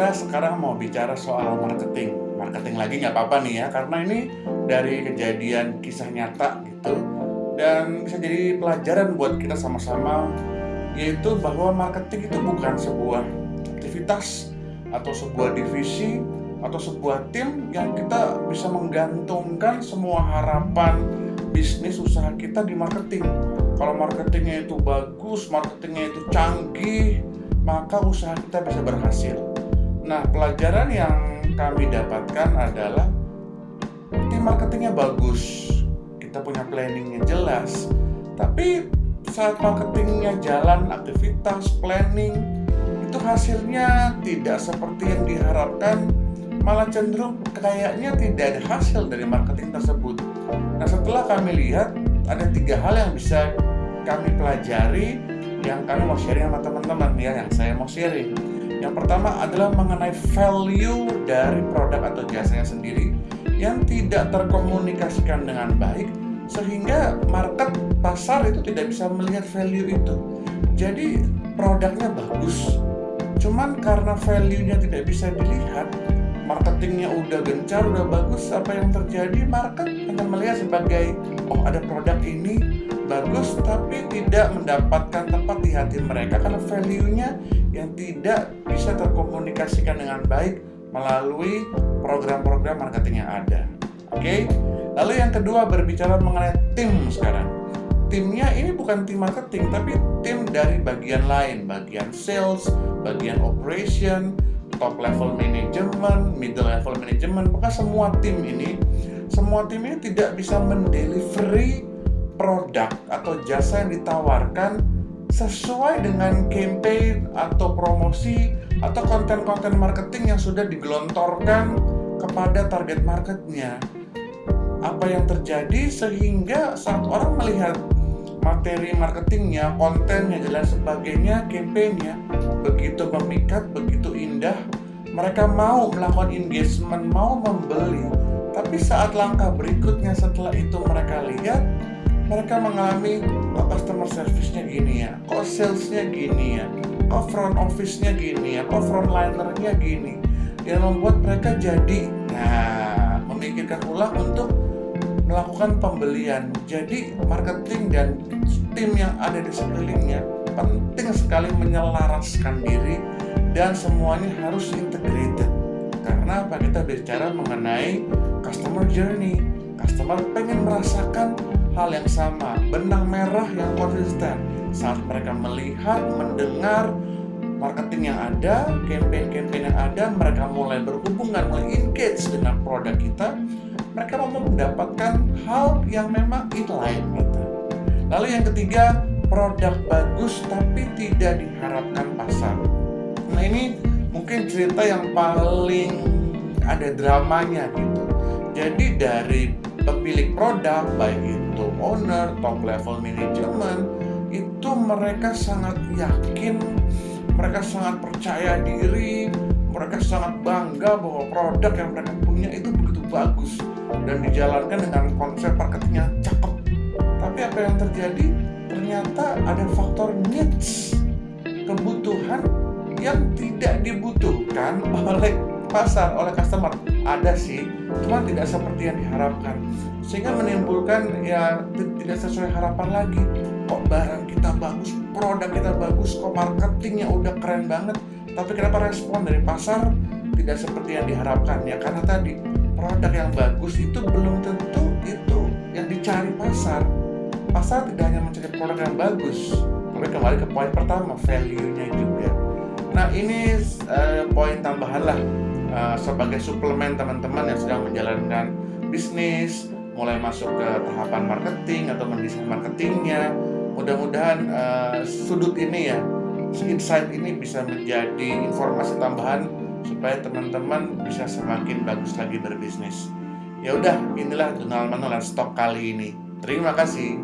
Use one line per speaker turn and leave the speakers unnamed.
kita sekarang mau bicara soal marketing. Marketing lagi nggak apa-apa nih ya, karena ini dari kejadian kisah nyata gitu. Dan bisa jadi pelajaran buat kita sama-sama, yaitu bahwa marketing itu bukan sebuah aktivitas atau sebuah divisi atau sebuah tim yang kita bisa menggantungkan semua harapan bisnis usaha kita di marketing. Kalau marketingnya itu bagus, marketingnya itu canggih, maka usaha kita bisa berhasil. Nah, pelajaran yang kami dapatkan adalah tim marketingnya bagus, kita punya planningnya jelas, tapi saat marketingnya jalan, aktivitas, planning, itu hasilnya tidak seperti yang diharapkan, malah cenderung kayaknya tidak ada hasil dari marketing tersebut. Nah, setelah kami lihat, ada tiga hal yang bisa kami pelajari yang kami mau sharing sama teman-teman ya yang saya mau sharing yang pertama adalah mengenai value dari produk atau jasanya sendiri yang tidak terkomunikasikan dengan baik sehingga market pasar itu tidak bisa melihat value itu. Jadi produknya bagus cuman karena value-nya tidak bisa dilihat marketingnya udah gencar, udah bagus, apa yang terjadi? Market hanya melihat sebagai oh ada produk ini bagus tapi tidak mendapatkan tempat di hati mereka karena value-nya yang tidak bisa terkomunikasikan dengan baik melalui program-program marketing yang ada. Oke, okay? lalu yang kedua berbicara mengenai tim sekarang. Timnya ini bukan tim marketing, tapi tim dari bagian lain, bagian sales, bagian operation, top level management, middle level management. Maka semua tim ini, semua tim ini tidak bisa mendelivery produk atau jasa yang ditawarkan sesuai dengan campaign atau promosi atau konten-konten marketing yang sudah digelontorkan kepada target marketnya. Apa yang terjadi sehingga saat orang melihat materi marketingnya, kontennya, dan sebagainya, campaignnya begitu memikat, begitu indah, mereka mau melakukan engagement, mau membeli. Tapi saat langkah berikutnya setelah itu mereka lihat mereka mengalami kok customer service-nya gini ya, kok sales-nya gini ya, kok front office-nya gini ya, kok frontlinernya gini. Yang membuat mereka jadi nah memikirkan ulang untuk melakukan pembelian. Jadi marketing dan tim yang ada di sekelilingnya penting sekali menyelaraskan diri dan semuanya harus integrated. Karena apa? Kita bicara mengenai customer journey. Customer pengen merasakan hal yang sama, benang merah yang konsisten saat mereka melihat, mendengar marketing yang ada, campaign-campaign yang ada, mereka mulai berhubungan, mulai engage dengan produk kita, mereka mau mendapatkan hal yang memang inline gitu. Lalu yang ketiga, produk bagus tapi tidak diharapkan pasar. Nah ini mungkin cerita yang paling ada dramanya gitu. Jadi dari pemilik produk baik itu owner, top level management itu mereka sangat yakin, mereka sangat percaya diri, mereka sangat bangga bahwa produk yang mereka punya itu begitu bagus dan dijalankan dengan konsep marketing yang cakep. Tapi apa yang terjadi? Ternyata ada faktor needs, oleh pasar oleh customer. Ada sih cuma tidak seperti yang diharapkan. Sehingga menimbulkan ya tidak sesuai harapan lagi. Kok barang kita bagus produk kita bagus kok marketingnya udah keren banget tapi kenapa respon dari pasar tidak seperti yang diharapkan? Ya karena tadi produk yang bagus itu belum tentu itu yang dicari pasar. Pasar tidak hanya mencari produk yang bagus tapi kembali ke poin pertama value-nya juga nah ini uh, poin tambahan lah uh, sebagai suplemen teman-teman yang sedang menjalankan bisnis, mulai masuk ke tahapan marketing atau mendesain marketingnya. Mudah-mudahan uh, sudut ini ya, insight ini bisa menjadi informasi tambahan supaya teman-teman bisa semakin bagus lagi berbisnis. Ya udah, inilah jurnal manual stok kali ini. Terima kasih.